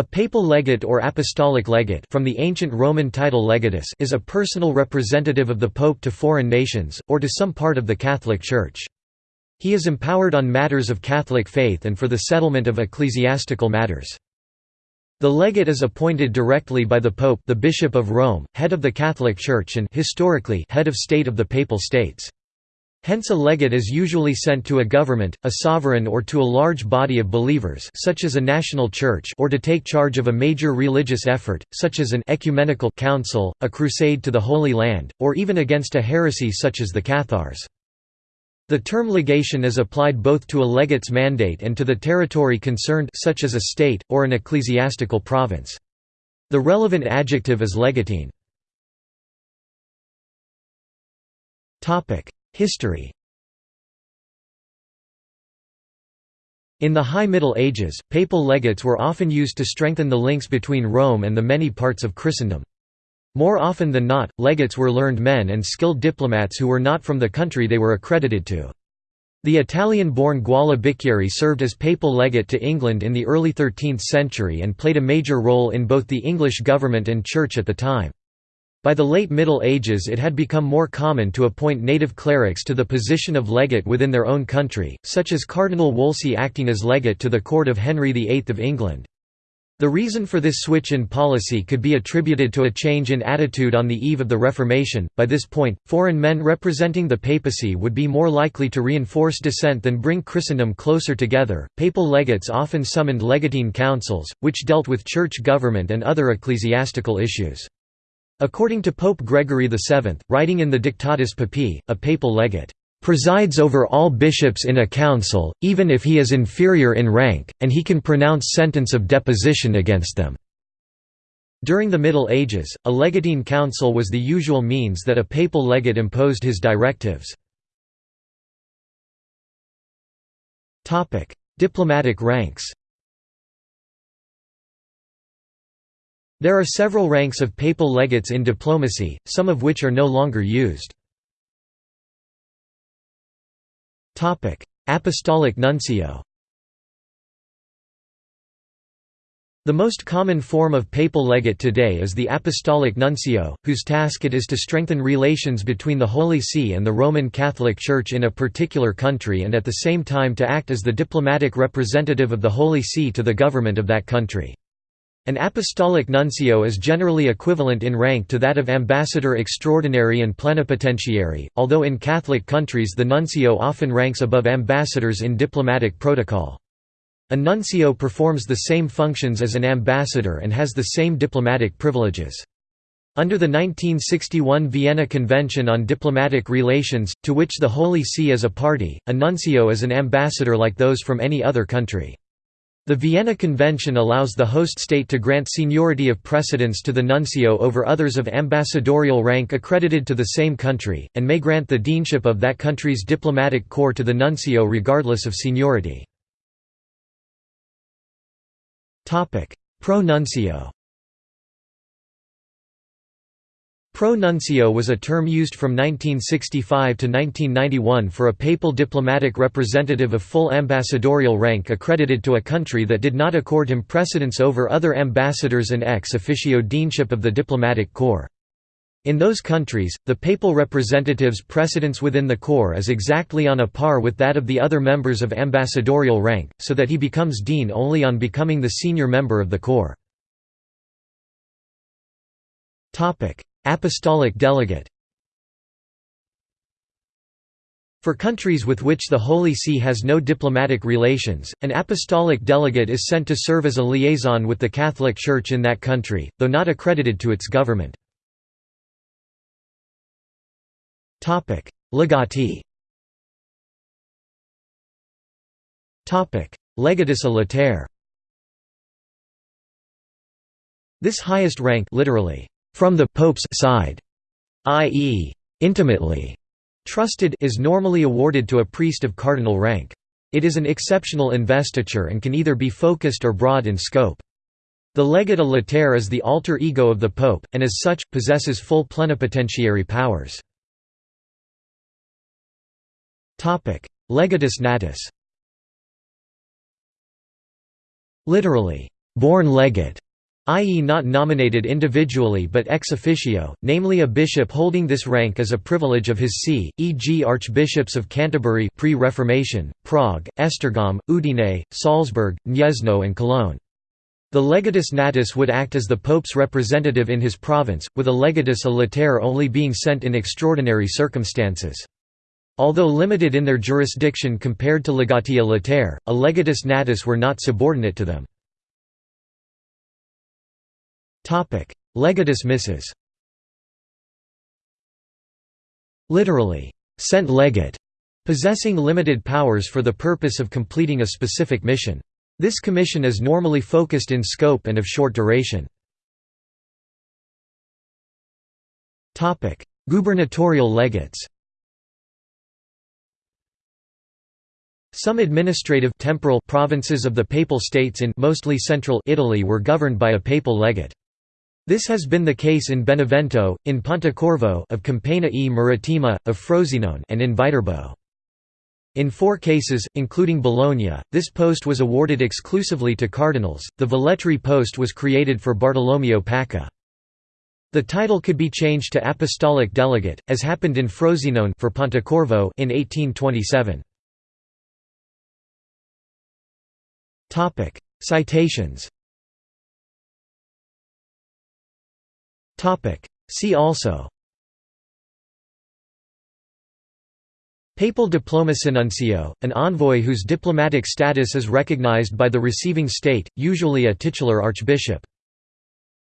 A papal legate or apostolic legate from the ancient Roman title legatus is a personal representative of the pope to foreign nations, or to some part of the Catholic Church. He is empowered on matters of Catholic faith and for the settlement of ecclesiastical matters. The legate is appointed directly by the Pope the Bishop of Rome, head of the Catholic Church and historically head of state of the Papal States. Hence a legate is usually sent to a government, a sovereign or to a large body of believers such as a national church or to take charge of a major religious effort, such as an ecumenical council, a crusade to the Holy Land, or even against a heresy such as the Cathars. The term legation is applied both to a legate's mandate and to the territory concerned such as a state, or an ecclesiastical province. The relevant adjective is legatine. History In the High Middle Ages, papal legates were often used to strengthen the links between Rome and the many parts of Christendom. More often than not, legates were learned men and skilled diplomats who were not from the country they were accredited to. The Italian-born Guala Bicchieri served as papal legate to England in the early 13th century and played a major role in both the English government and church at the time. By the late Middle Ages it had become more common to appoint native clerics to the position of legate within their own country, such as Cardinal Wolsey acting as legate to the court of Henry VIII of England. The reason for this switch in policy could be attributed to a change in attitude on the eve of the Reformation. By this point, foreign men representing the papacy would be more likely to reinforce dissent than bring Christendom closer together. Papal legates often summoned legatine councils, which dealt with church government and other ecclesiastical issues. According to Pope Gregory VII, writing in the Dictatus Papae, a papal legate presides over all bishops in a council, even if he is inferior in rank, and he can pronounce sentence of deposition against them." During the Middle Ages, a legatine council was the usual means that a papal legate imposed his directives. Diplomatic ranks There are several ranks of papal legates in diplomacy, some of which are no longer used. Apostolic nuncio The most common form of papal legate today is the apostolic nuncio, whose task it is to strengthen relations between the Holy See and the Roman Catholic Church in a particular country and at the same time to act as the diplomatic representative of the Holy See to the government of that country. An apostolic nuncio is generally equivalent in rank to that of ambassador extraordinary and plenipotentiary, although in Catholic countries the nuncio often ranks above ambassadors in diplomatic protocol. A nuncio performs the same functions as an ambassador and has the same diplomatic privileges. Under the 1961 Vienna Convention on Diplomatic Relations, to which the Holy See is a party, a nuncio is an ambassador like those from any other country. The Vienna Convention allows the host state to grant seniority of precedence to the nuncio over others of ambassadorial rank accredited to the same country, and may grant the deanship of that country's diplomatic corps to the nuncio regardless of seniority. Pro-nuncio Pro-nuncio was a term used from 1965 to 1991 for a papal diplomatic representative of full ambassadorial rank accredited to a country that did not accord him precedence over other ambassadors and ex officio deanship of the diplomatic corps. In those countries, the papal representative's precedence within the corps is exactly on a par with that of the other members of ambassadorial rank, so that he becomes dean only on becoming the senior member of the corps. Apostolic delegate. For countries with which the Holy See has no diplomatic relations, an apostolic delegate is sent to serve as a liaison with the Catholic Church in that country, though not accredited to its government. Legatee Legatus a This highest rank literally, from the Pope's side, i.e., intimately trusted is normally awarded to a priest of cardinal rank. It is an exceptional investiture and can either be focused or broad in scope. The legate a latere is the alter ego of the pope, and as such, possesses full plenipotentiary powers. Legatus natus Literally, born legate i.e. not nominated individually but ex officio, namely a bishop holding this rank as a privilege of his see, e.g. archbishops of Canterbury pre-Reformation, Prague, Esztergom, Udine, Salzburg, Gniezno and Cologne. The legatus natus would act as the pope's representative in his province, with a legatus a latere only being sent in extraordinary circumstances. Although limited in their jurisdiction compared to legati a latere, a legatus natus were not subordinate to them. Legatus missus Literally, sent legate, possessing limited powers for the purpose of completing a specific mission. This commission is normally focused in scope and of short duration. Gubernatorial legates Some administrative temporal provinces of the Papal States in mostly central Italy were governed by a papal legate. This has been the case in Benevento, in Pontecorvo of Campania e Marittima, of Frosinone and in Viterbo. In four cases, including Bologna, this post was awarded exclusively to cardinals. The Velletri post was created for Bartolomeo Pacca. The title could be changed to apostolic delegate, as happened in Frosinone for Pontecorvo in 1827. Topic: Citations. See also. Papal diplomacy nuncio, an envoy whose diplomatic status is recognized by the receiving state, usually a titular archbishop.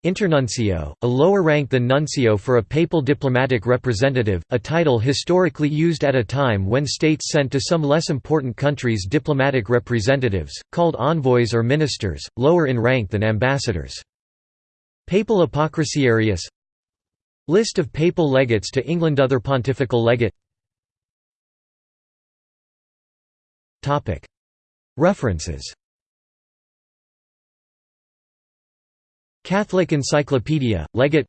Internuncio, a lower rank than nuncio for a papal diplomatic representative, a title historically used at a time when states sent to some less important countries diplomatic representatives, called envoys or ministers, lower in rank than ambassadors. Papal apocrisiarius List of papal legates to England Other pontifical legate. References. Catholic Encyclopedia, Legate.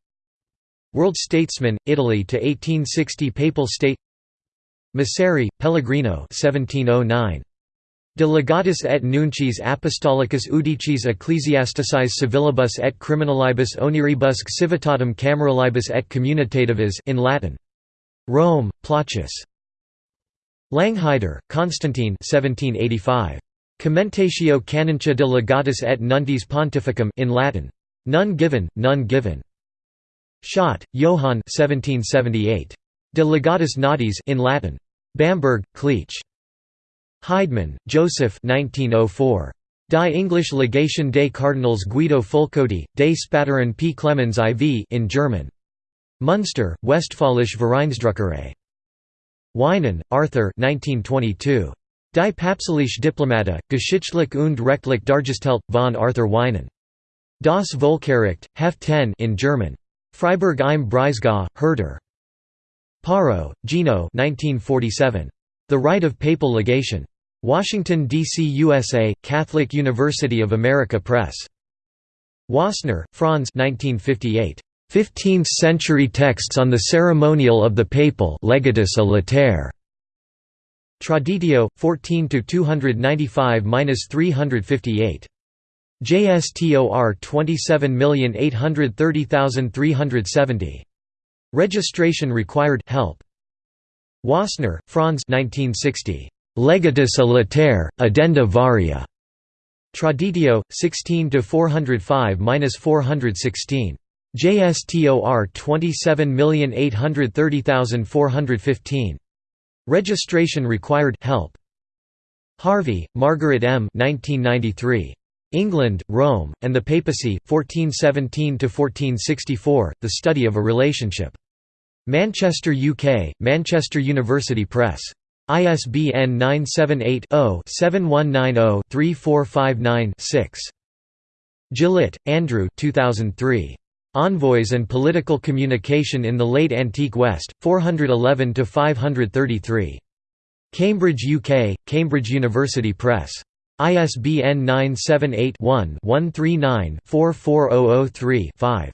World Statesman, Italy to 1860 Papal State. Masseri, Pellegrino 1709. De legatus et nuncis apostolicus udicis ecclesiasticis civilibus et criminalibus oniribusque civitatem cameralibus et communitativus in Latin. Rome, Plauchus. Langheider, Constantine 1785. Commentatio canoncia de legatus et nuntis pontificum in Latin. None given, none given. Schott, Johann 1778. De legatus natis in Latin. Bamberg, Cleach. Heidemann, Joseph 1904. Die English Legation des Cardinals Guido Fulcodi, des Späteren P. Clemens IV in German. Munster, Westfälische Vereinsdruckerei. Wienen, Arthur 1922. Die Papstliche Diplomata, Geschichtlich und rechtlich dargestellt, von Arthur Wienen. Das Volksgericht, Heft 10 in German. Freiburg im Breisgau, Herder. Porro, Gino 1947. The Right of Papal Legation. Washington, D.C. USA, Catholic University of America Press. Wassenaar, Franz 1958. 15th-century texts on the ceremonial of the papal legatus a latere. Traditio, 14 295–358. JSTOR 27830370. Registration required help. Wassenaar, Franz 1960. Legatus a addenda varia. Traditio, 16 405–416. JSTOR 27830415. Registration required help. Harvey, Margaret M. 1993. England, Rome, and the Papacy, 1417–1464, The Study of a Relationship. Manchester, UK, Manchester University Press. ISBN 978-0-7190-3459-6. Gillett, Andrew 2003. Envoys and Political Communication in the Late Antique West, 411–533. Cambridge, UK, Cambridge University Press. ISBN 978-1-139-44003-5.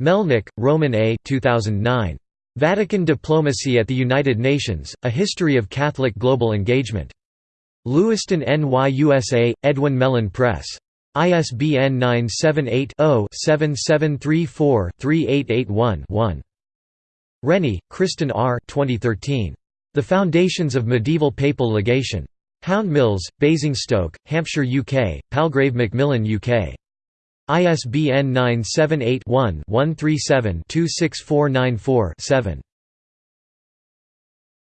Melnyk, Roman A. 2009. Vatican Diplomacy at the United Nations, A History of Catholic Global Engagement. Lewiston NYUSA, Edwin Mellen Press. ISBN 978-0-7734-3881-1. Rennie, Kriston R. 2013. The Foundations of Medieval Papal Legation. Houndmills, Basingstoke, Hampshire UK, Palgrave Macmillan UK. ISBN 978 one 137 26494 7